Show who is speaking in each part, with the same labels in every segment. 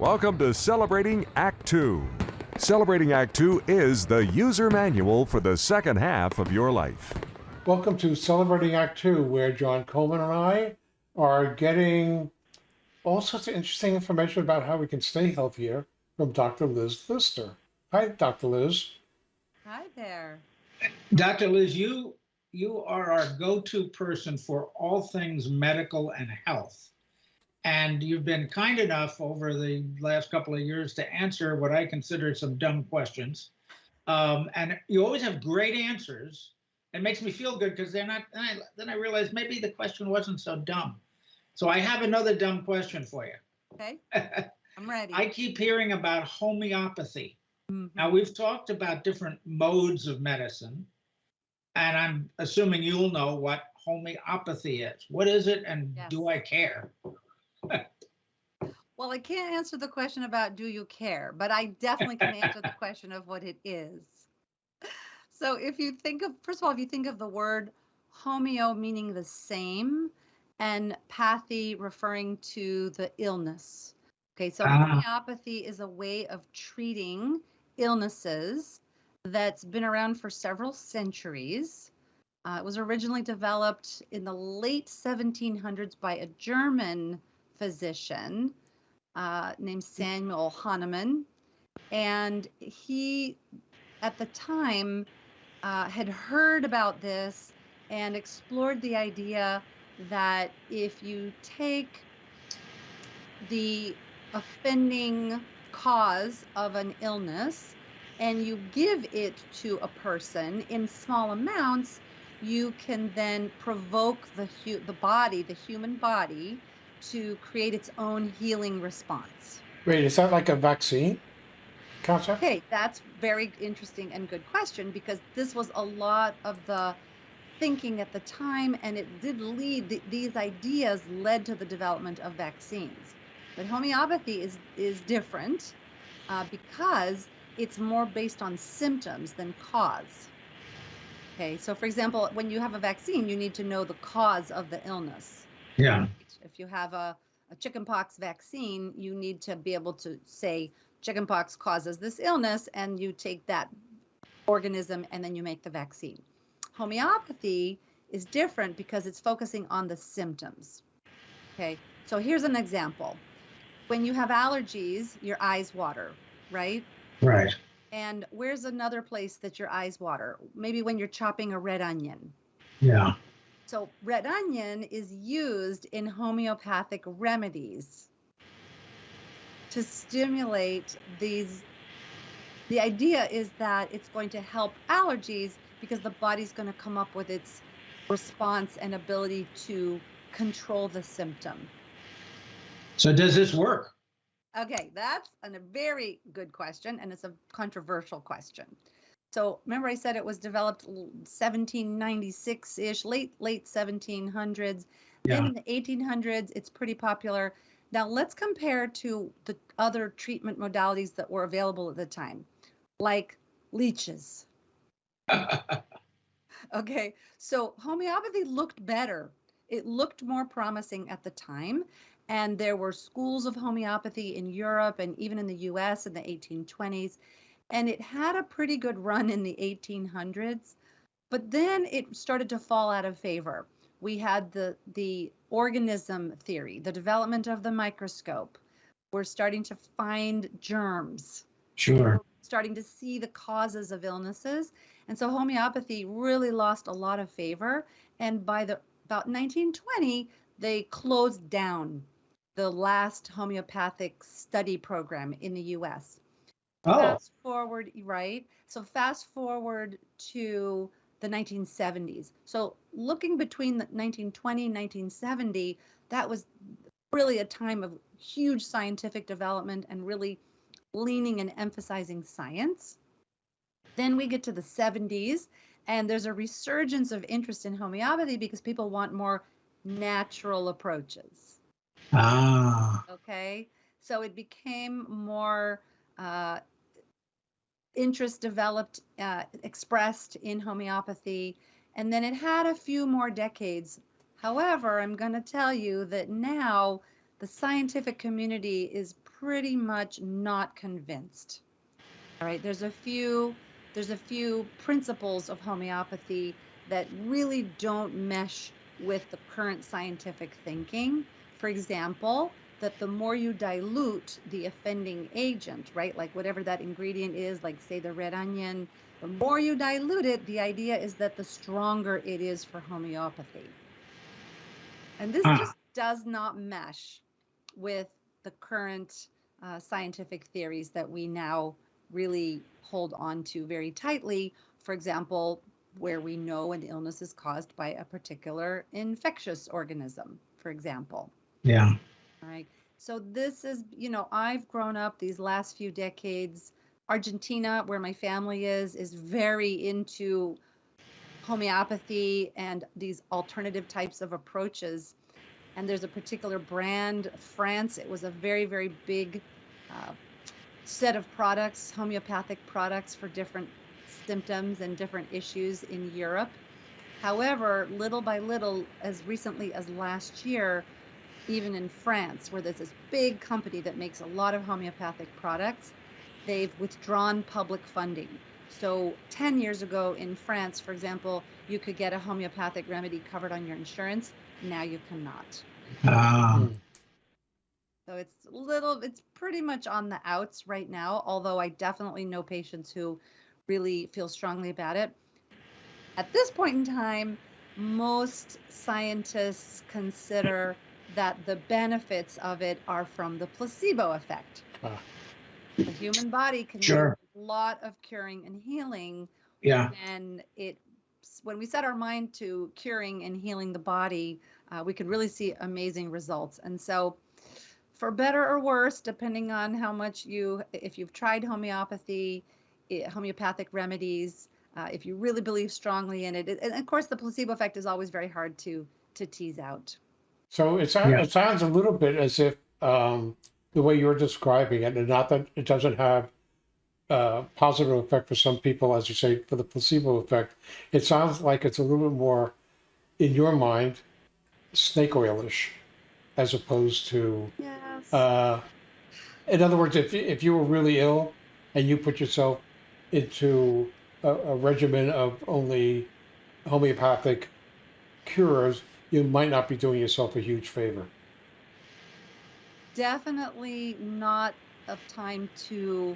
Speaker 1: Welcome to Celebrating Act Two. Celebrating Act Two is the user manual for the second half of your life.
Speaker 2: Welcome to Celebrating Act Two, where John Coleman and I are getting all sorts of interesting information about how we can stay healthier from Dr. Liz Lister. Hi, Dr. Liz.
Speaker 3: Hi there.
Speaker 4: Dr. Liz, you you are our go-to person for all things medical and health. And you've been kind enough over the last couple of years to answer what I consider some dumb questions. Um, and you always have great answers. It makes me feel good because they're not, then I, then I realized maybe the question wasn't so dumb. So I have another dumb question for you.
Speaker 3: Okay, I'm ready.
Speaker 4: I keep hearing about homeopathy.
Speaker 3: Mhm.
Speaker 4: Now, we've talked about different modes of medicine, and I'm assuming you'll know what homeopathy is. What is it, and
Speaker 3: Yes.
Speaker 4: do I care?
Speaker 3: Well, I can't answer the question about do you care, but I definitely can answer the question of what it is. So if you think of, first of all, if you think of the word homeo meaning the same and pathy referring to the illness. Okay, so
Speaker 4: Ah.
Speaker 3: homeopathy is a way of treating illnesses that's been around for several centuries. Uh, it was originally developed in the late 1700s by a German physician uh, named Samuel Hahnemann. And he, at the time, uh, had heard about this and explored the idea that if you take the offending cause of an illness and you give it to a person in small amounts, you can then provoke the hu- the body, the human body, to create its own healing response.
Speaker 2: Wait, is that like a vaccine concept?
Speaker 3: Okay, that's very interesting and good question because this was a lot of the thinking at the time, and it did lead th- these ideas led to the development of vaccines. But homeopathy is is different uh, because it's more based on symptoms than cause. Okay, so for example, when you have a vaccine, you need to know the cause of the illness.
Speaker 4: Yeah.
Speaker 3: If you have a, a chickenpox vaccine, you need to be able to say chickenpox causes this illness, and you take that organism and then you make the vaccine. Homeopathy is different because it's focusing on the symptoms. Okay, so here's an example. When you have allergies, your eyes water, right?
Speaker 4: Right.
Speaker 3: And where's another place that your eyes water? Maybe when you're chopping a red onion.
Speaker 4: Yeah.
Speaker 3: So red onion is used in homeopathic remedies to stimulate these. The idea is that it's going to help allergies because the body's going to come up with its response and ability to control the symptom.
Speaker 4: So does this work?
Speaker 3: Okay, that's a very good question, and it's a controversial question. So remember, I said it was developed 1796-ish, late late 1700s. Then in the 1800s, it's pretty popular. Now let's compare to the other treatment modalities that were available at the time, like leeches. Okay, so homeopathy looked better. It looked more promising at the time. And there were schools of homeopathy in Europe and even in the US in the 1820s. And it had a pretty good run in the 1800s. But then it started to fall out of favor. We had the, the organism theory, the development of the microscope. We're starting to find germs
Speaker 4: Sure.
Speaker 3: starting to see the causes of illnesses. And so homeopathy really lost a lot of favor. And by the about 1920, they closed down the last homeopathic study program in the US.
Speaker 4: Oh,
Speaker 3: Fast forward, right? So fast forward to the 1970s. So looking between the 1920 and 1970, that was really a time of huge scientific development and really leaning and emphasizing science. Then we get to the 70s, and there's a resurgence of interest in homeopathy because people want more natural approaches.
Speaker 4: ah,
Speaker 3: Okay, so it became more uh, interest developed, uh, expressed in homeopathy, and then it had a few more decades. However, I'm going to tell you that now the scientific community is pretty much not convinced. All right, there's a few there's a few principles of homeopathy that really don't mesh with the current scientific thinking. For example, that the more you dilute the offending agent, right? Like whatever that ingredient is, like say the red onion, the more you dilute it, the idea is that the stronger it is for homeopathy. And this
Speaker 4: Ah.
Speaker 3: just does not mesh with the current uh, scientific theories that we now really hold on to very tightly. For example, where we know an illness is caused by a particular infectious organism, for example.
Speaker 4: Yeah.
Speaker 3: Right. So this is, you know, I've grown up these last few decades. Argentina, where my family is, is very into homeopathy and these alternative types of approaches. And there's a particular brand, France, it was a very, very big uh, set of products, homeopathic products for different symptoms and different issues in Europe. However, little by little, as recently as last year, even in France, where there's this big company that makes a lot of homeopathic products, they've withdrawn public funding. So 10 years ago in France, for example, you could get a homeopathic remedy covered on your insurance. Now you cannot.
Speaker 4: Um,
Speaker 3: So it's a little, it's pretty much on the outs right now, although I definitely know patients who really feel strongly about it. At this point in time, most scientists consider that the benefits of it are from the placebo effect.
Speaker 2: Ah.
Speaker 3: The human body can
Speaker 4: Sure.
Speaker 3: do a lot of curing and healing
Speaker 4: yeah.
Speaker 3: and it when we set our mind to curing and healing the body uh, we can really see amazing results and so for better or worse depending on how much you if you've tried homeopathy homeopathic remedies uh, if you really believe strongly in it it- and of course the placebo effect is always very hard to to tease out
Speaker 2: So it sounds,
Speaker 4: Yeah.
Speaker 2: it sounds a little bit as if um, the way you're describing it, and not that it doesn't have a positive effect for some people, as you say, for the placebo effect. It sounds like it's a little bit more, in your mind, snake oilish, as opposed to.
Speaker 3: yes
Speaker 2: Uh, in other words, if you- if you were really ill and you put yourself into a, a regimen of only homeopathic cures, you might not be doing yourself a huge favor.
Speaker 3: definitely not a time to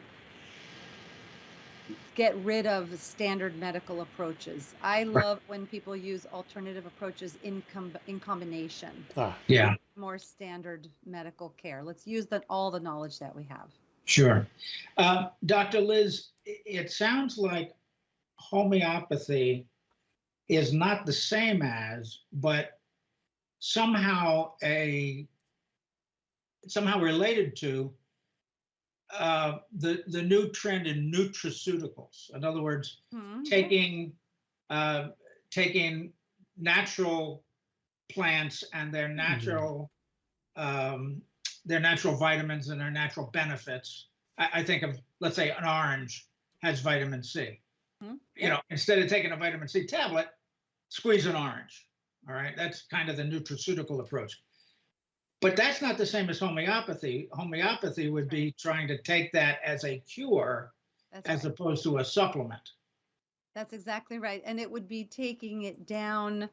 Speaker 3: get rid of standard medical approaches. I love when people use alternative approaches in com- in combination,
Speaker 2: Ah,
Speaker 4: Yeah.
Speaker 3: more standard medical care. Let's use that all the knowledge that we have.
Speaker 4: Sure. Uh, Dr. Liz, it sounds like homeopathy is not the same as, but somehow a somehow related to uh, the the new trend in nutraceuticals. In other words,
Speaker 3: Hmm,
Speaker 4: taking uh, taking natural plants and their natural um, their natural vitamins and their natural benefits. I, I think of let's say an orange has vitamin C.
Speaker 3: Mhm.
Speaker 4: You know, instead of taking a vitamin C tablet, squeeze an orange. All right, that's kind of the nutraceutical approach. But that's not the same as homeopathy. Homeopathy would be trying to take that as a cure
Speaker 3: That's
Speaker 4: as
Speaker 3: right.
Speaker 4: opposed to a supplement.
Speaker 3: That's exactly right. And it would be taking it down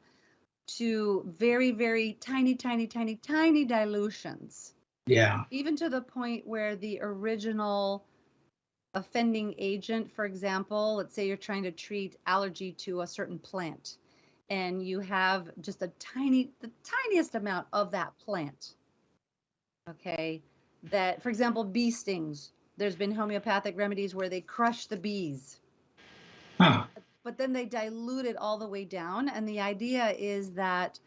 Speaker 3: to very, very tiny, tiny, tiny, tiny dilutions.
Speaker 4: Yeah.
Speaker 3: even to the point where the original offending agent, for example, let's say you're trying to treat allergy to a certain plant and you have just a tiny, the tiniest amount of that plant. Okay. That, for example, bee stings, there's been homeopathic remedies where they crush the bees
Speaker 4: Huh.
Speaker 3: but then they dilute it all the way down. And the idea is that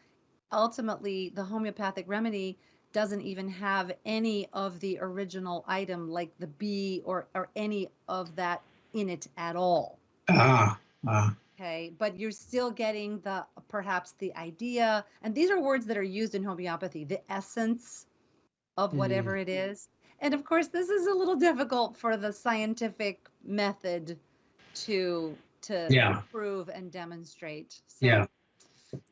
Speaker 3: ultimately the homeopathic remedy doesn't even have any of the original item like the bee or, or any of that in it at all.
Speaker 4: Ah. ah.
Speaker 3: Okay, but you're still getting the perhaps the idea, and these are words that are used in homeopathy, the essence of whatever mm-hmm. it is. And of course, this is a little difficult for the scientific method to to
Speaker 4: Yeah.
Speaker 3: prove and demonstrate. So,
Speaker 4: Yeah.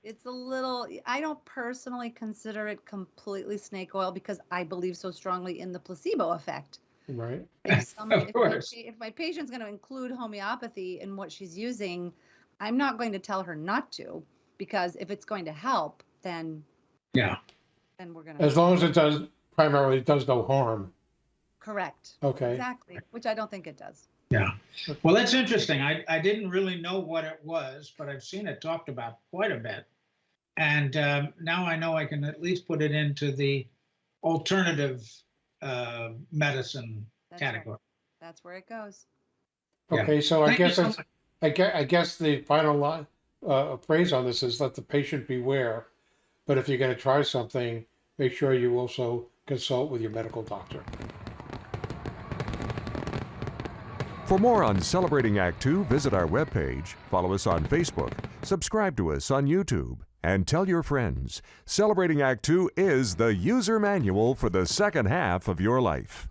Speaker 3: it's a little i don't personally consider it completely snake oil because i believe so strongly in the placebo effect
Speaker 2: Right.
Speaker 3: if, some,
Speaker 4: Of
Speaker 3: if, my,
Speaker 4: course.
Speaker 3: pa- if my patient's going to include homeopathy in what she's using i'm not going to tell her not to because if it's going to help then
Speaker 4: Yeah.
Speaker 3: then we're going to
Speaker 2: As long as it does primarily it does no harm.
Speaker 3: correct
Speaker 2: Okay.
Speaker 3: exactly which i don't think it does
Speaker 4: Yeah. Well, that's interesting. I, I didn't really know what it was, but I've seen it talked about quite a bit. And um, now I know I can at least put it into the alternative uh, medicine
Speaker 3: that's right.
Speaker 4: category.
Speaker 3: that's where it goes
Speaker 4: Yeah.
Speaker 2: Okay. So I
Speaker 4: Thank you
Speaker 2: guess
Speaker 4: so.
Speaker 2: I guess, I guess the final line, uh, phrase on this is let the patient beware. But if you're going to try something, make sure you also consult with your medical doctor.
Speaker 1: For more on Celebrating Act Two, visit our webpage, follow us on Facebook, subscribe to us on YouTube, and tell your friends. Celebrating Act Two is the user manual for the second half of your life.